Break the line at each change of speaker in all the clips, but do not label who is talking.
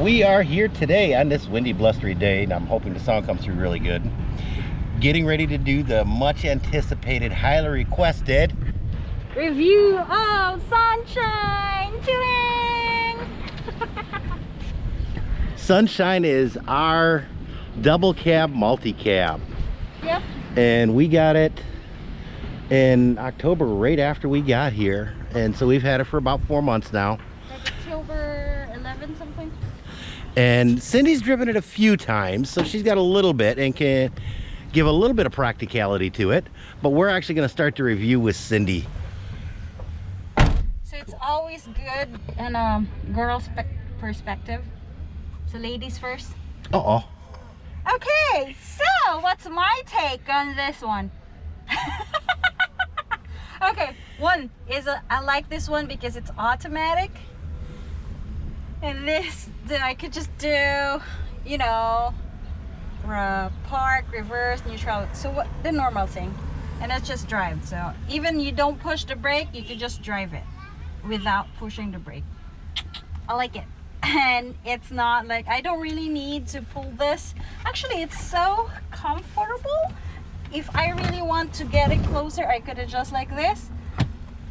we are here today on this windy, blustery day, and I'm hoping the song comes through really good. Getting ready to do the much anticipated, highly requested
review of Sunshine.
Sunshine is our double cab multi-cab.
Yep.
And we got it in October, right after we got here. And so we've had it for about four months now.
Like October 11 something.
And Cindy's driven it a few times, so she's got a little bit and can give a little bit of practicality to it. But we're actually going to start the review with Cindy.
So it's always good in a girl's perspective. So ladies first.
Uh-oh.
Okay, so what's my take on this one? okay, one is a, I like this one because it's automatic. And this, that I could just do, you know, park, reverse, neutral. So what the normal thing. And it's just drive. So even you don't push the brake, you can just drive it without pushing the brake. I like it and it's not like I don't really need to pull this actually it's so comfortable if I really want to get it closer I could adjust like this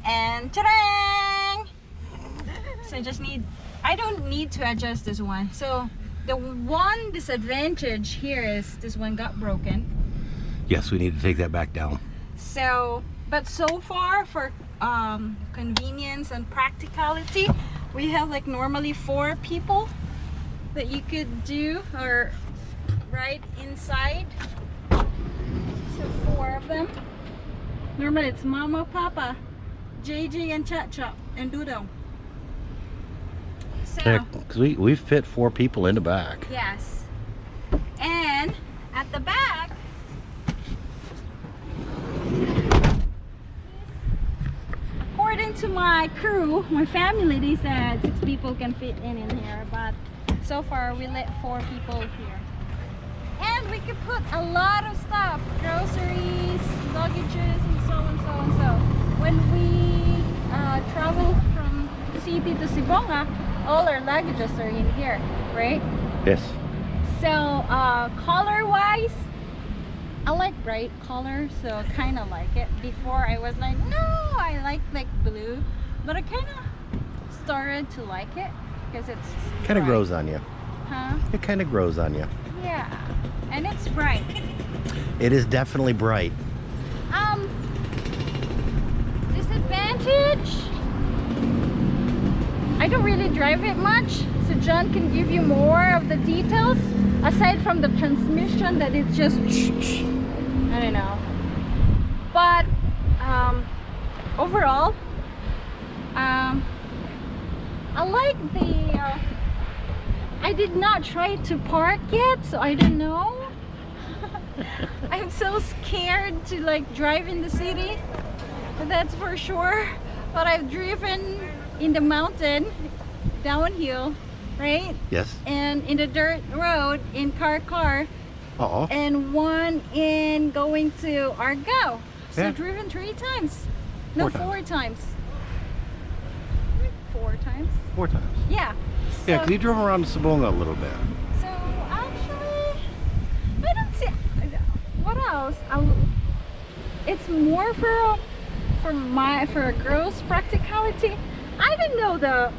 and ta-dang so I just need I don't need to adjust this one. So the one disadvantage here is this one got broken.
Yes we need to take that back down.
So but so far for um, convenience and practicality we have like normally four people that you could do or right inside. So four of them. Normally it's mama papa jj and chat chop and doodle so
yeah, cause we we fit four people in the back
yes and at the back according to my crew, my family, they said six people can fit in in here, but so far we let four people here. And we could put a lot of stuff, groceries, luggages, and so and so and so. When we uh, travel from city to Sibonga, all our luggages are in here, right?
Yes.
So uh, color-wise, I like bright color, so kind of like it. Before I was like, no, I like like blue, but I kind of started to like it because it's
kind of grows on you.
Huh?
It kind of grows on you.
Yeah, and it's bright.
It is definitely bright.
Um, disadvantage. I don't really drive it much, so John can give you more of the details aside from the transmission that it's just I don't know. But um, overall um, I like the uh, I did not try to park yet so I don't know. I'm so scared to like drive in the city that's for sure. But I've driven in the mountain downhill right?
Yes.
And in the dirt road in Carcar.
Uh oh.
And one in going to Argao. So
yeah.
driven three times. No,
four,
four
times.
times. Four times?
Four times.
Yeah.
So, yeah, because you drove around Sibonga a little bit.
So actually, I don't see. What else? I, it's more for for my for a girl's practicality. I didn't know the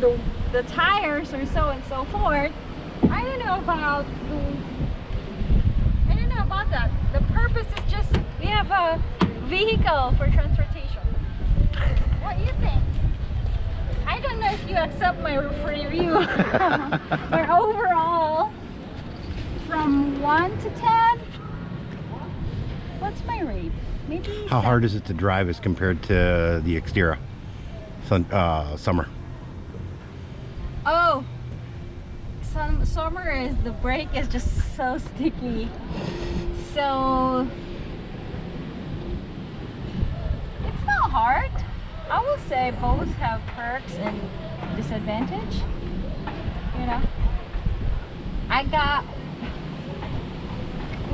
the the tires or so and so forth. I don't know about the I don't know about that. The purpose is just we have a vehicle for transportation. What do you think? I don't know if you accept my review. but overall, from 1 to 10, what's my rate? Maybe
How
seven.
hard is it to drive as compared to the Xterra Sun, uh, summer?
Oh, summer is the brake is just so sticky. So it's not hard. I will say both have perks and disadvantage. You know, I got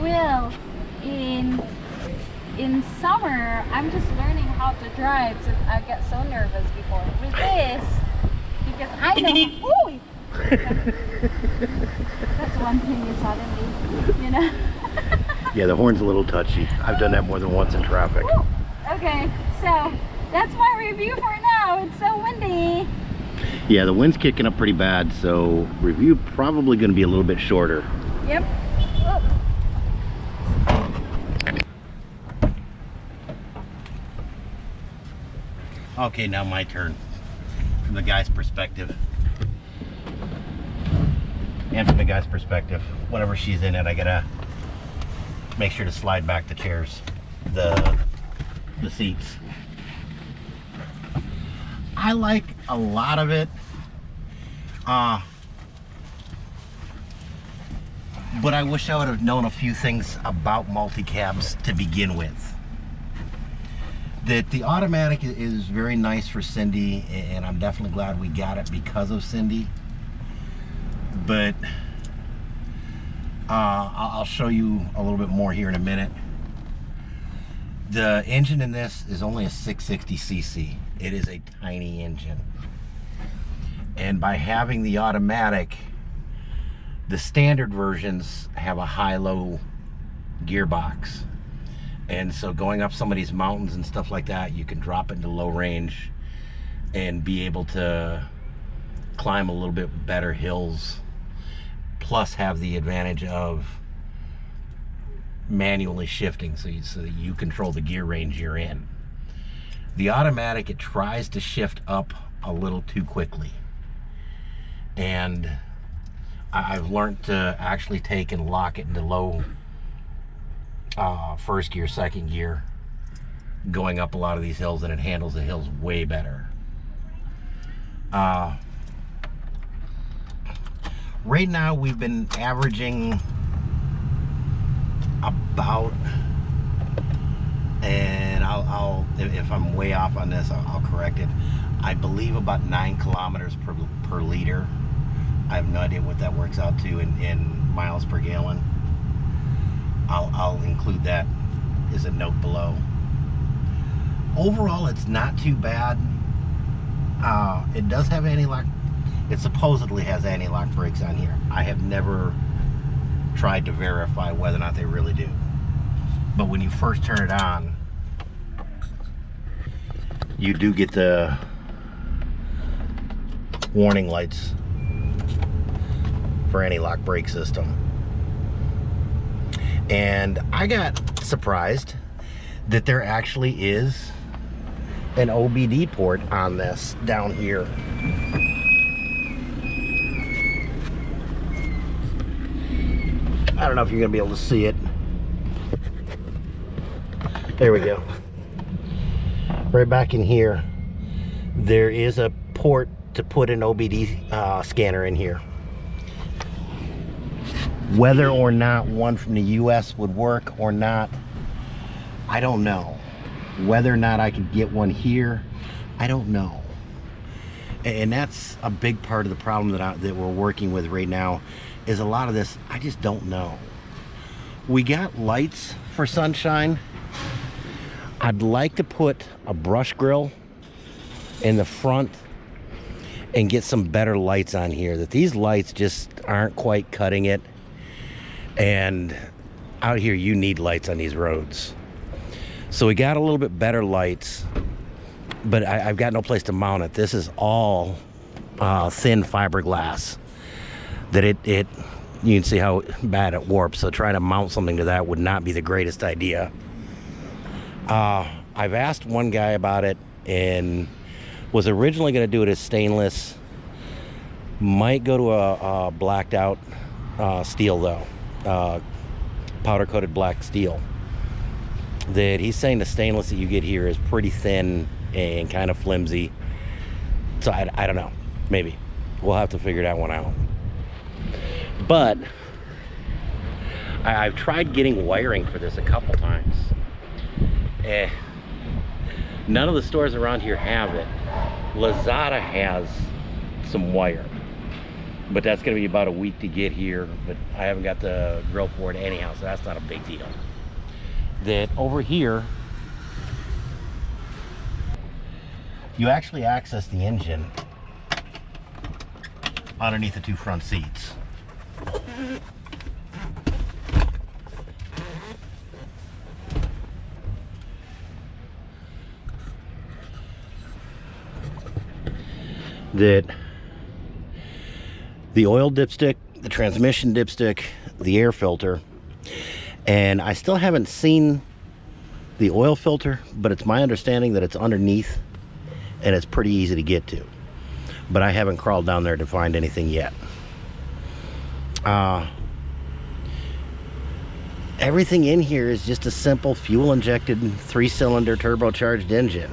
well in in summer. I'm just learning how to drive, so I get so nervous before. With this, because I know. Ooh, That's one thing you suddenly, you know.
Yeah, the horn's a little touchy. I've done that more than once in traffic.
Woo! Okay, so that's my review for now. It's so windy.
Yeah, the wind's kicking up pretty bad, so review probably going to be a little bit shorter.
Yep. Oh.
Okay, now my turn. From the guy's perspective. And from the guy's perspective, whenever she's in it, I gotta make sure to slide back the chairs, the the seats. I like a lot of it. Uh, but I wish I would have known a few things about multi-cabs to begin with that the automatic is very nice for Cindy and I'm definitely glad we got it because of Cindy. But uh, I'll show you a little bit more here in a minute. The engine in this is only a 660cc it is a tiny engine. And by having the automatic the standard versions have a high-low gearbox and so going up some of these mountains and stuff like that, you can drop into low range and be able to climb a little bit better hills, plus have the advantage of manually shifting so you, so that you control the gear range you're in. The automatic, it tries to shift up a little too quickly. And I've learned to actually take and lock it into low uh, first gear, second gear, going up a lot of these hills, and it handles the hills way better. Uh, right now, we've been averaging about, and I'll, I'll if I'm way off on this, I'll, I'll correct it. I believe about nine kilometers per, per liter. I have no idea what that works out to in, in miles per gallon. I'll, I'll include that as a note below. Overall, it's not too bad. Uh, it does have anti-lock. It supposedly has anti-lock brakes on here. I have never tried to verify whether or not they really do. But when you first turn it on, you do get the warning lights for anti-lock brake system. And I got surprised that there actually is an OBD port on this down here. I don't know if you're gonna be able to see it. There we go. Right back in here, there is a port to put an OBD uh, scanner in here. Whether or not one from the US would work or not, I don't know. Whether or not I could get one here, I don't know. And that's a big part of the problem that, I, that we're working with right now is a lot of this, I just don't know. We got lights for sunshine. I'd like to put a brush grill in the front and get some better lights on here that these lights just aren't quite cutting it and out here you need lights on these roads. So we got a little bit better lights but I, have got no place to mount it. This is all uh, thin fiberglass that it it you can see how bad it warps. So trying to mount something to that would not be the greatest idea. Uh, I've asked one guy about it and was originally going to do it as stainless. Might go to a, a blacked out uh, steel though uh, powder coated black steel that he's saying the stainless that you get here is pretty thin and kind of flimsy. So I, I don't know. Maybe. We'll have to figure that one out. But I, have tried getting wiring for this a couple times. Eh, none of the stores around here have it. Lazada has some wire but that's going to be about a week to get here but I haven't got the grill for it anyhow so that's not a big deal that over here you actually access the engine underneath the two front seats. That the oil dipstick, the transmission dipstick, the air filter, and I still haven't seen the oil filter, but it's my understanding that it's underneath and it's pretty easy to get to. But I haven't crawled down there to find anything yet. Uh, everything in here is just a simple fuel injected three cylinder turbocharged engine.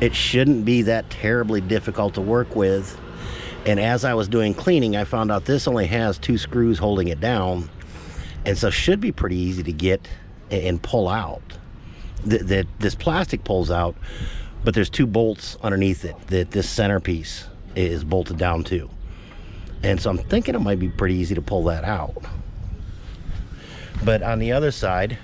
It shouldn't be that terribly difficult to work with. And as I was doing cleaning, I found out this only has two screws holding it down. And so should be pretty easy to get and pull out. That, this plastic pulls out, but there's two bolts underneath it that this centerpiece is bolted down to. And so I'm thinking it might be pretty easy to pull that out. But on the other side,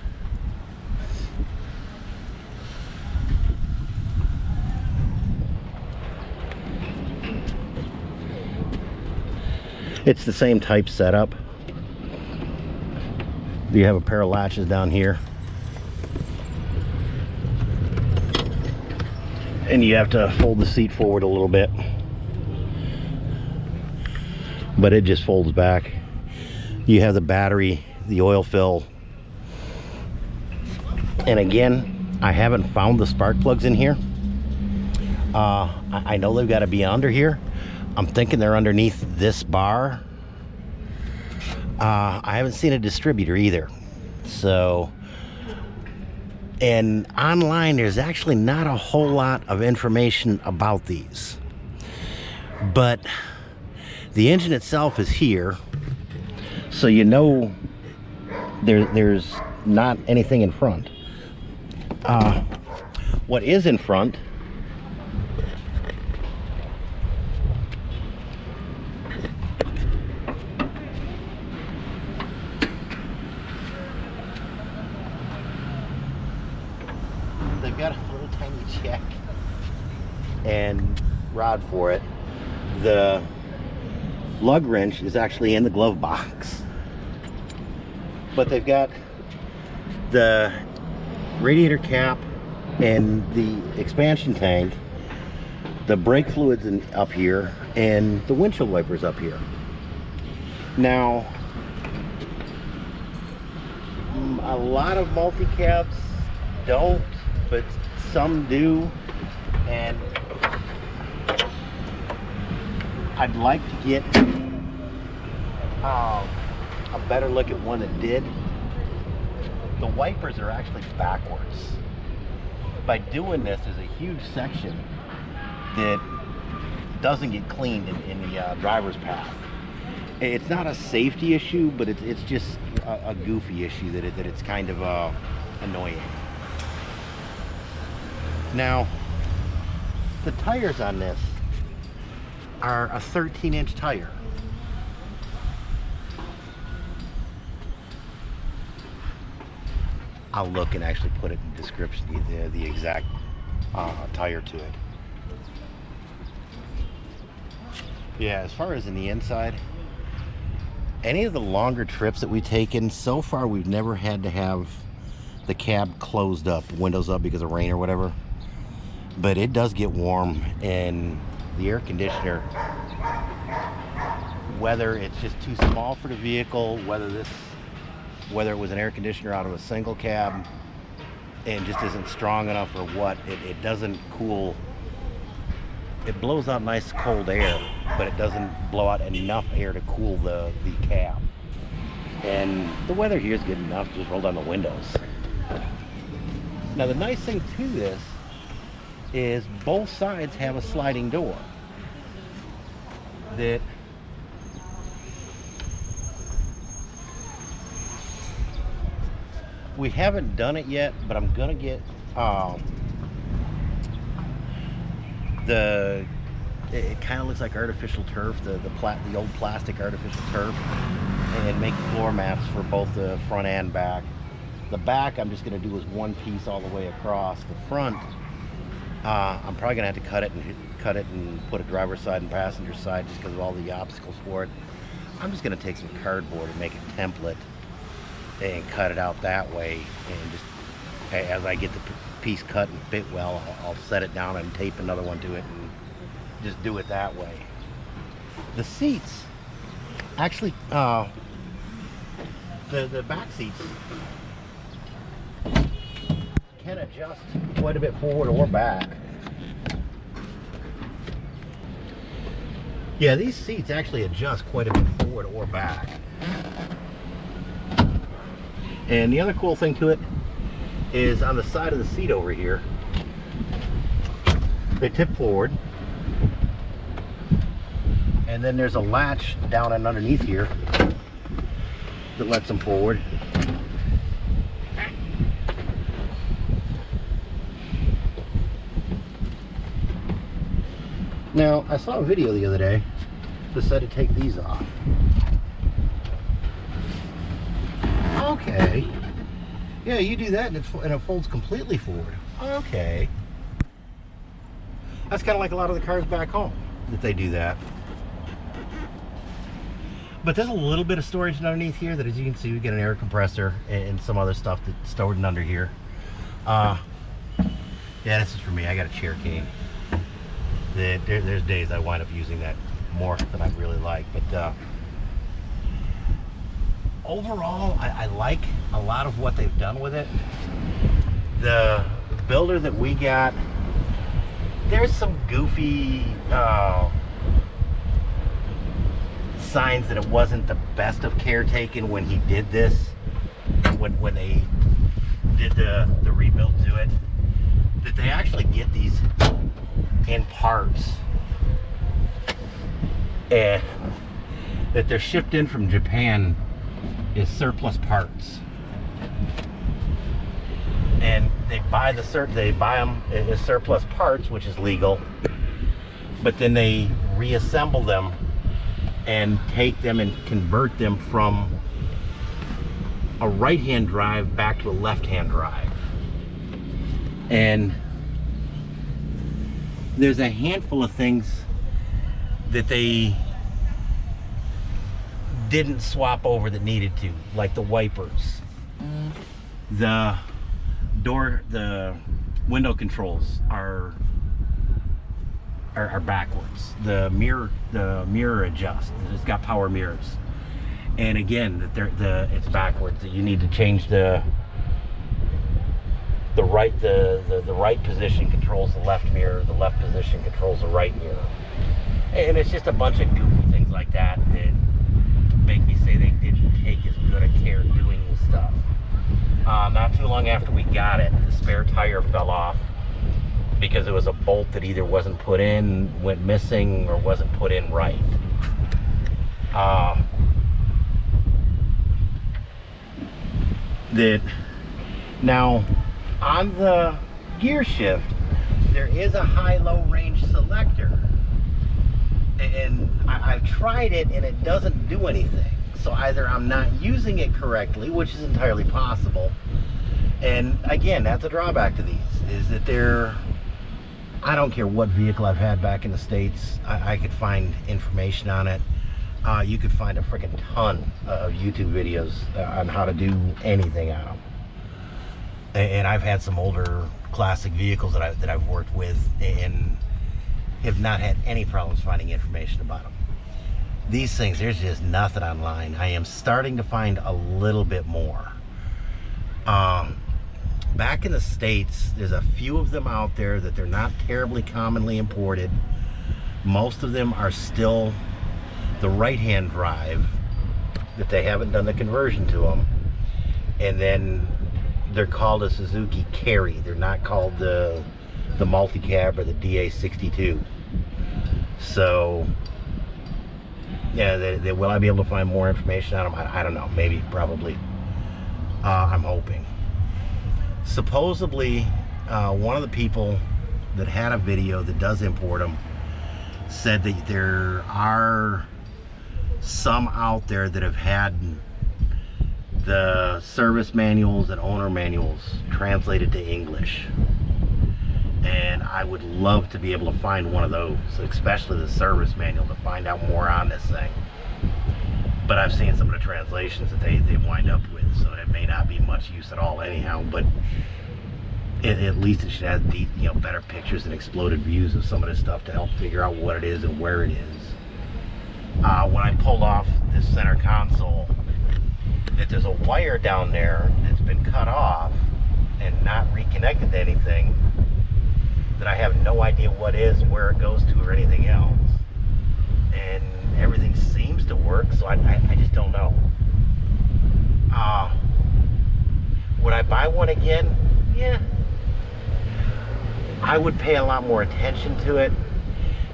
it's the same type setup. You have a pair of latches down here. And you have to fold the seat forward a little bit. But it just folds back. You have the battery, the oil fill. And again, I haven't found the spark plugs in here. Uh, I know they've got to be under here. I'm thinking they're underneath this bar. Uh, I haven't seen a distributor either. So, and online, there's actually not a whole lot of information about these. But the engine itself is here. So you know there, there's not anything in front. Uh, what is in front they've got a little tiny check rod for it. The lug wrench is actually in the glove box. But they've got the radiator cap and the expansion tank, the brake fluids in, up here, and the windshield wipers up here. Now, a lot of multi-cabs don't, but some do. And I'd like to get um, a better look at one that did. The wipers are actually backwards. By doing this, there's a huge section that doesn't get cleaned in, in the uh, driver's path. It's not a safety issue, but it's, it's just a, a goofy issue that, it, that it's kind of uh, annoying. Now, the tires on this are a 13 inch tire. I'll look and actually put it in the description, the, the exact uh, tire to it. Yeah, as far as in the inside, any of the longer trips that we've taken, so far we've never had to have the cab closed up, windows up because of rain or whatever. But it does get warm and the air conditioner, whether it's just too small for the vehicle, whether this, whether it was an air conditioner out of a single cab and just isn't strong enough or what, it, it doesn't cool it blows out nice cold air, but it doesn't blow out enough air to cool the, the cab. And the weather here is good enough, just roll down the windows. Now the nice thing to this is both sides have a sliding door that we haven't done it yet, but I'm gonna get um, the it, it kind of looks like artificial turf, the the plat the old plastic artificial turf, and make floor mats for both the front and back. The back I'm just gonna do is one piece all the way across. The front Uh, I'm probably gonna have to cut it and cut it and put a driver's side and passenger side just because of all the obstacles for it. I'm just gonna take some cardboard and make a template and cut it out that way and just as I get the piece cut and fit well I'll, I'll set it down and tape another one to it and just do it that way the seats actually uh, the the back seats can adjust quite a bit forward or back yeah these seats actually adjust quite a bit forward or back and the other cool thing to it is on the side of the seat over here, they tip forward. And then there's a latch down and underneath here that lets them forward. Now, I saw a video the other day that said to take these off. Okay. Yeah, you do that and, and it folds completely forward. Okay. That's kind of like a lot of the cars back home that they do that. But there's a little bit of storage underneath here that as you can see, we get an air compressor and, some other stuff that's stored under here. Uh, yeah, this is for me. I got a chair cane. There, there's days I wind up using that more than I really like. But uh, overall, I, I, like a lot of what they've done with it. The builder that we got, there's some goofy uh, signs that it wasn't the best of care taken when he did this, when, when they did the, the rebuild to it, that they actually get these in parts and that they're shipped in from Japan is surplus parts. And they buy the sur they buy them as surplus parts, which is legal. But then they reassemble them and take them and convert them from a right-hand drive back to a left-hand drive. And there's a handful of things that they didn't swap over that needed to, like the wipers. Mm. The door, the window controls are, are, are backwards. The mirror, the mirror adjust. It's got power mirrors. And again, that they're the it's backwards. That you need to change the the right the, the the right position controls the left mirror. The left position controls the right mirror. And it's just a bunch of goofy things like that that make me say they didn't take as good a care doing the stuff. Uh, not too long after we got it, the spare tire fell off because it was a bolt that either wasn't put in, went missing, or wasn't put in right. Uh, that now on the gear shift, there is a high-low range selector and I, have tried it and it doesn't do anything. So either I'm not using it correctly, which is entirely possible. And again, that's a drawback to these, is that they're, I don't care what vehicle I've had back in the States, I, I could find information on it. Uh, you could find a freaking ton of YouTube videos uh, on how to do anything on them. And, I've had some older classic vehicles that, I, that I've worked with and have not had any problems finding information about them. These things, there's just nothing online. I am starting to find a little bit more. Um, back in the States, there's a few of them out there that they're not terribly commonly imported. Most of them are still the right-hand drive that they haven't done the conversion to them. And then they're called a Suzuki Carry. They're not called the the multi-cab or the DA62. So, yeah, they, they, will I be able to find more information on them? I, I don't know. Maybe, probably. Uh, I'm hoping. Supposedly, uh, one of the people that had a video that does import them said that there are some out there that have had the service manuals and owner manuals translated to English And I would love to be able to find one of those, especially the service manual, to find out more on this thing. But I've seen some of the translations that they, they wind up with, so it may not be much use at all anyhow, but it, at least it should have deep, you know, better pictures and exploded views of some of this stuff to help figure out what it is and where it is. Uh, when I pulled off this center console, that there's a wire down there that's been cut off and not reconnected to anything that I have no idea what is, where it goes to, or anything else. And everything seems to work, so I, I, I just don't know. Uh, would I buy one again? Yeah. I would pay a lot more attention to it.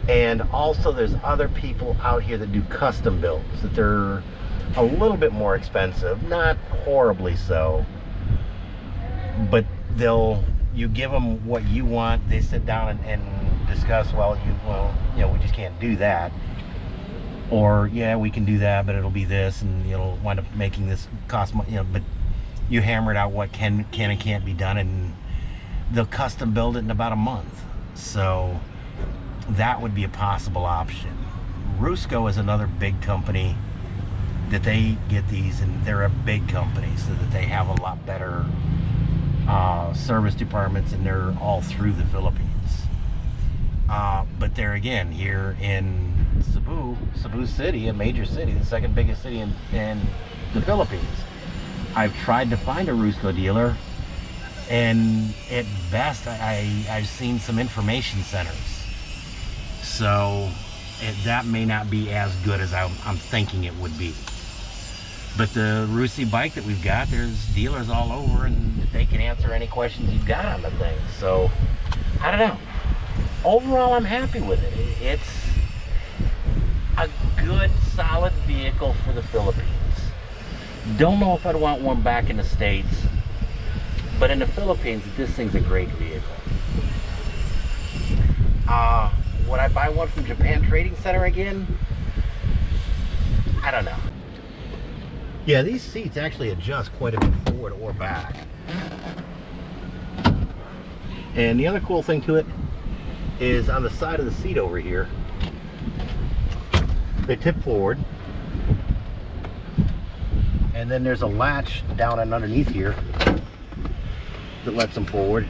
And also there's other people out here that do custom builds, that they're a little bit more expensive, not horribly so, but they'll you give them what you want. They sit down and, and discuss. Well, you well, you know, we just can't do that. Or yeah, we can do that, but it'll be this, and you'll wind up making this cost. money, You know, but you hammer it out what can can and can't be done, and they'll custom build it in about a month. So that would be a possible option. Rusco is another big company that they get these, and they're a big company, so that they have a lot better uh, service departments, and they're all through the Philippines. Uh, but there again, here in Cebu, Cebu City, a major city, the second biggest city in, in the Philippines, I've tried to find a Rusco dealer, and at best, I, I, have seen some information centers. So it, that may not be as good as I'm, I'm thinking it would be. But the Rusi bike that we've got, there's dealers all over and they can answer any questions you've got on the thing. So, I don't know. Overall, I'm happy with it. It's a good, solid vehicle for the Philippines. Don't know if I'd want one back in the States, but in the Philippines, this thing's a great vehicle. Uh, would I buy one from Japan Trading Center again? I don't know. Yeah, these seats actually adjust quite a bit forward or back. And the other cool thing to it is on the side of the seat over here, they tip forward. And then there's a latch down and underneath here that lets them forward.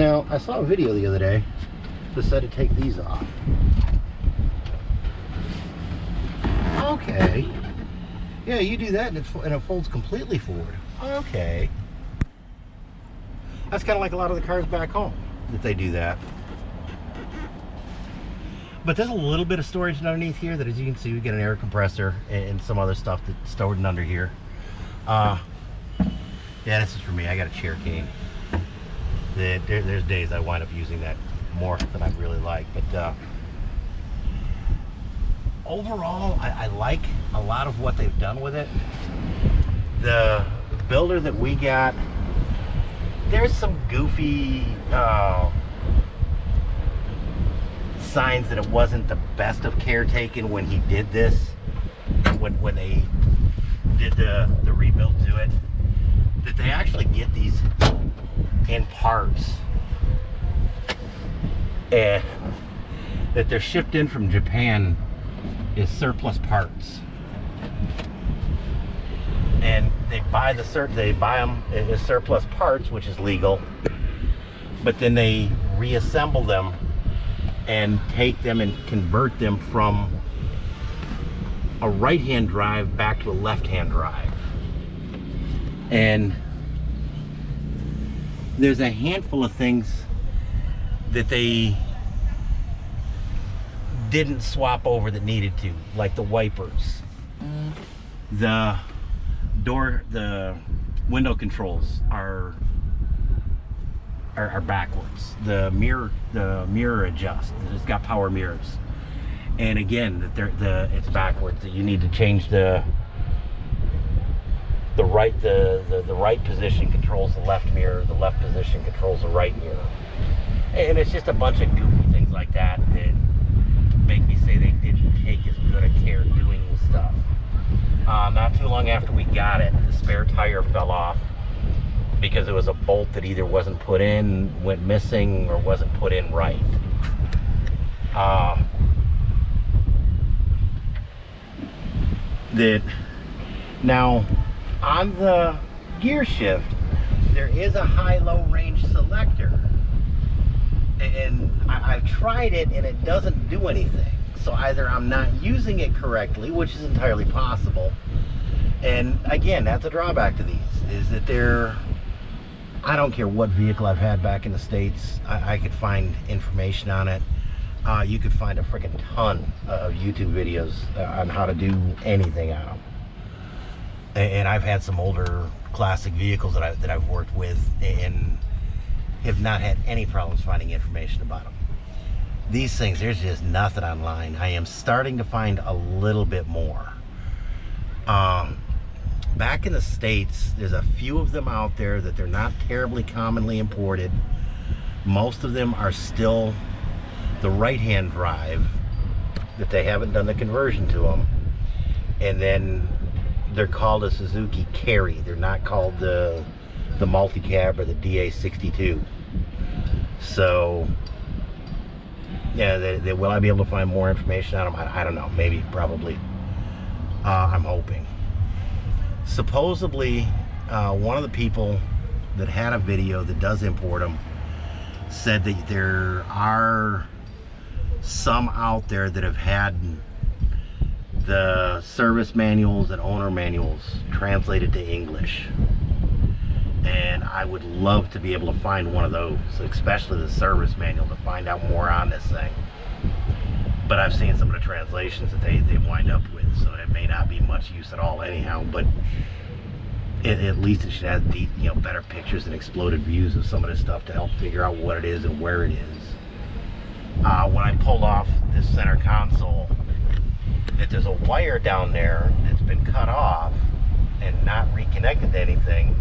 Now, I saw a video the other day that said to take these off. Okay. Yeah, you do that and, and it folds completely forward. Okay. That's kind of like a lot of the cars back home that they do that. But there's a little bit of storage underneath here that as you can see, we get an air compressor and some other stuff that's stored under here. Uh, yeah, this is for me. I got a chair cane there, there's days I wind up using that more than I really like. But uh, overall, I, I, like a lot of what they've done with it. The builder that we got, there's some goofy uh, signs that it wasn't the best of care taken when he did this, when, when they did the, the rebuild to it. That they actually get these in parts. And that they're shipped in from Japan is surplus parts. And they buy the cert they buy them as surplus parts which is legal. But then they reassemble them and take them and convert them from a right-hand drive back to a left-hand drive. And there's a handful of things that they didn't swap over that needed to, like the wipers. Mm. The door, the window controls are, are, are backwards. The mirror, the mirror adjust. It's got power mirrors, and again, that the it's backwards. That you need to change the the right the, the, the right position controls the left mirror, the left position controls the right mirror. And it's just a bunch of goofy things like that that make me say they didn't take as good a care doing the stuff. Uh, not too long after we got it, the spare tire fell off because it was a bolt that either wasn't put in, went missing, or wasn't put in right. Uh, that now on the gear shift, there is a high-low range selector. And I, I've tried it and it doesn't do anything. So either I'm not using it correctly, which is entirely possible. And again, that's a drawback to these, is that they're, I don't care what vehicle I've had back in the States, I, I could find information on it. Uh, you could find a freaking ton of YouTube videos uh, on how to do anything on them. And, I've had some older classic vehicles that, I, that I've worked with and have not had any problems finding information about them these things, there's just nothing online. I am starting to find a little bit more. Um, back in the States, there's a few of them out there that they're not terribly commonly imported. Most of them are still the right-hand drive that they haven't done the conversion to them. And then they're called a Suzuki Carry. They're not called the the multi-cab or the DA62. So yeah, they, they, will I be able to find more information on them? I, I don't know. Maybe, probably. Uh, I'm hoping. Supposedly, uh, one of the people that had a video that does import them said that there are some out there that have had the service manuals and owner manuals translated to English and I would love to be able to find one of those, especially the service manual to find out more on this thing. But I've seen some of the translations that they, they wind up with, so it may not be much use at all anyhow, but it, at least it should have deep, you know, better pictures and exploded views of some of this stuff to help figure out what it is and where it is. Uh, when I pulled off this center console, that there's a wire down there that's been cut off and not reconnected to anything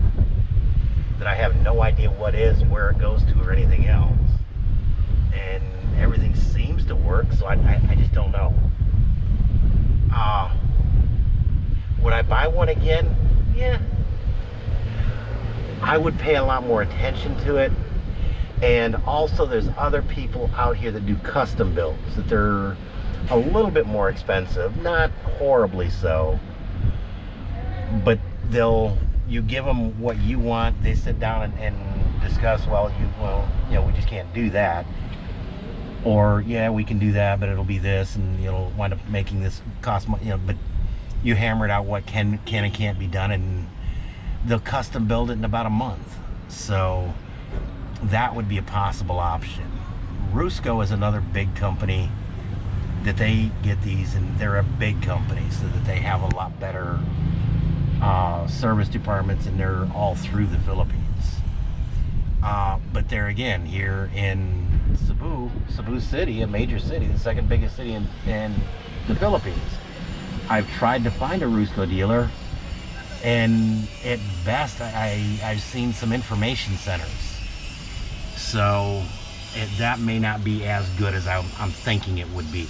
that I have no idea what is, where it goes to, or anything else. And everything seems to work, so I, I, I just don't know. Uh, would I buy one again? Yeah. I would pay a lot more attention to it. And also there's other people out here that do custom builds, that they're a little bit more expensive, not horribly so, but they'll you give them what you want they sit down and, and, discuss well you well you know we just can't do that. Or yeah we can do that but it'll be this and you'll wind up making this cost you know but you hammer it out what can can and can't be done and they'll custom build it in about a month. So that would be a possible option. Rusco is another big company that they get these and they're a big company so that they have a lot better uh, service departments and they're all through the Philippines. Uh, but there again, here in Cebu, Cebu City, a major city, the second biggest city in, in the Philippines, I've tried to find a Rusco dealer and at best I, I've seen some information centers. So it, that may not be as good as I'm, I'm thinking it would be.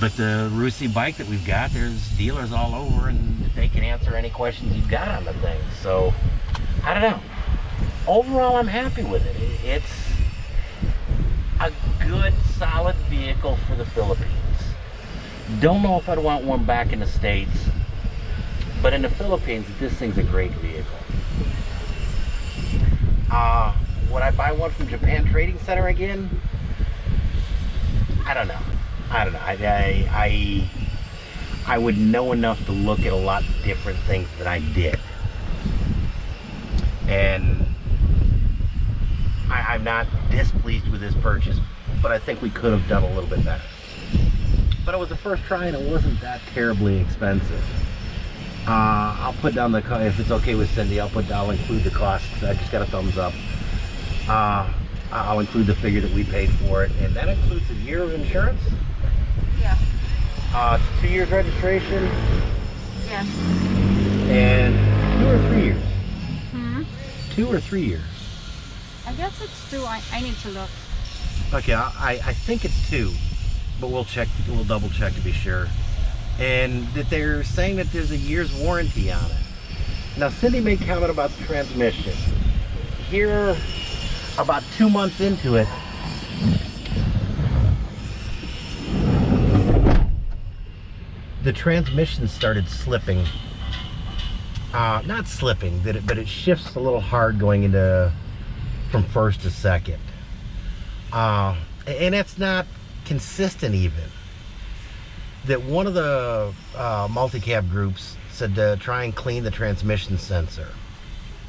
But the Rusi bike that we've got, there's dealers all over and they can answer any questions you've got on the thing. So, I don't know. Overall, I'm happy with it. It's a good, solid vehicle for the Philippines. Don't know if I'd want one back in the States, but in the Philippines, this thing's a great vehicle. Uh, would I buy one from Japan Trading Center again? I don't know. I don't know. I, I, I, I would know enough to look at a lot of different things than I did. And I, I'm not displeased with this purchase, but I think we could have done a little bit better. But it was the first try and it wasn't that terribly expensive. Uh, I'll put down the, if it's okay with Cindy, I'll put, I'll include the cost. I just got a thumbs up. Uh, I'll include the figure that we paid for it, and that includes a year of insurance. Uh, two years registration.
Yes.
And two or three years.
Hmm.
Two or three years.
I guess it's two. I, I need to look.
Okay, I, I think it's two, but we'll check. We'll double check to be sure. and that they're saying that there's a year's warranty on it. Now, Cindy made comment about the transmission. Here, about two months into it, the transmission started slipping. Uh, not slipping, but it, but it shifts a little hard going into from first to second. Uh, and that's not consistent even. That one of the uh, multi-cab groups said to try and clean the transmission sensor.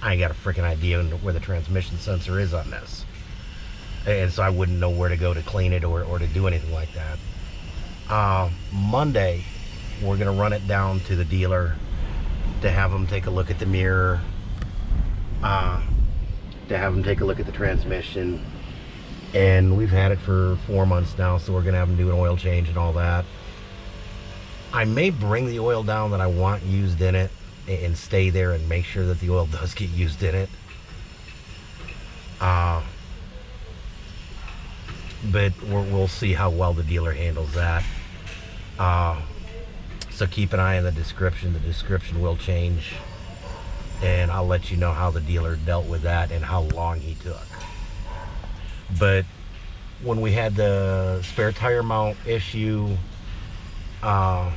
I got a freaking idea where the transmission sensor is on this. And so I wouldn't know where to go to clean it or, or to do anything like that. Uh, Monday, we're gonna run it down to the dealer to have them take a look at the mirror, uh, to have them take a look at the transmission. And we've had it for four months now, so we're gonna have them do an oil change and all that. I may bring the oil down that I want used in it and stay there and make sure that the oil does get used in it. Uh, but we'll, we'll see how well the dealer handles that. Uh, so keep an eye on the description. The description will change. And I'll let you know how the dealer dealt with that and how long he took. But when we had the spare tire mount issue, uh,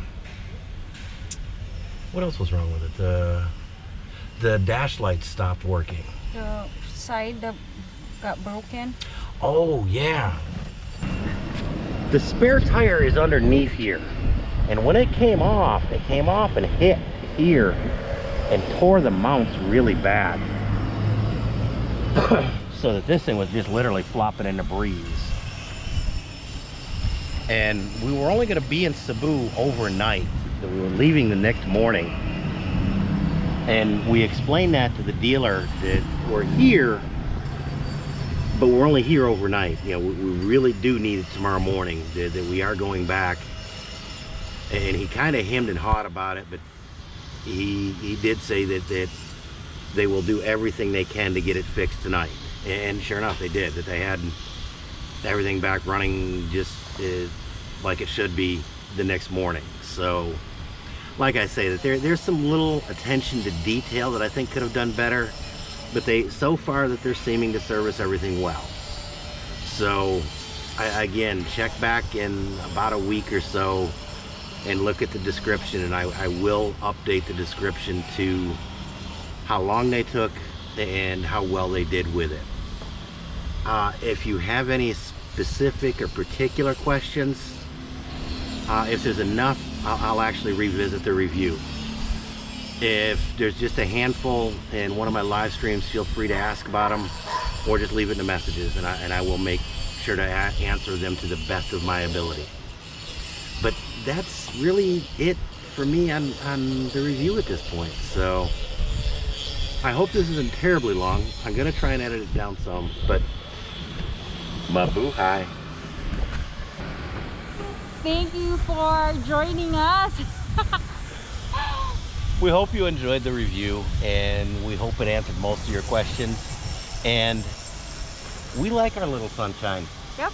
what else was wrong with it? The the dash lights stopped working.
The side that got broken.
Oh yeah. The spare tire is underneath here. And when it came off, it came off and hit here and tore the mounts really bad. so that this thing was just literally flopping in the breeze. And we were only going to be in Cebu overnight. So we were leaving the next morning. And we explained that to the dealer that we're here, but we're only here overnight. You know, we, we really do need it tomorrow morning, that, that we are going back. And he kind of hemmed and hawed about it, but he, he did say that, that they will do everything they can to get it fixed tonight. And sure enough, they did. That they had everything back running just uh, like it should be the next morning. So, like I say, that there there's some little attention to detail that I think could have done better, but they so far that they're seeming to service everything well. So, I, again, check back in about a week or so and look at the description, and I, I will update the description to how long they took and how well they did with it. Uh, if you have any specific or particular questions, uh, if there's enough, I'll, I'll, actually revisit the review. If there's just a handful in one of my live streams, feel free to ask about them or just leave it in the messages and I, and I will make sure to answer them to the best of my ability. But that's really it for me on, on the review at this point. So I hope this isn't terribly long. I'm going to try and edit it down some, but mabuhay.
Thank you for joining us.
we hope you enjoyed the review and we hope it answered most of your questions. And we like our little sunshine.
Yep.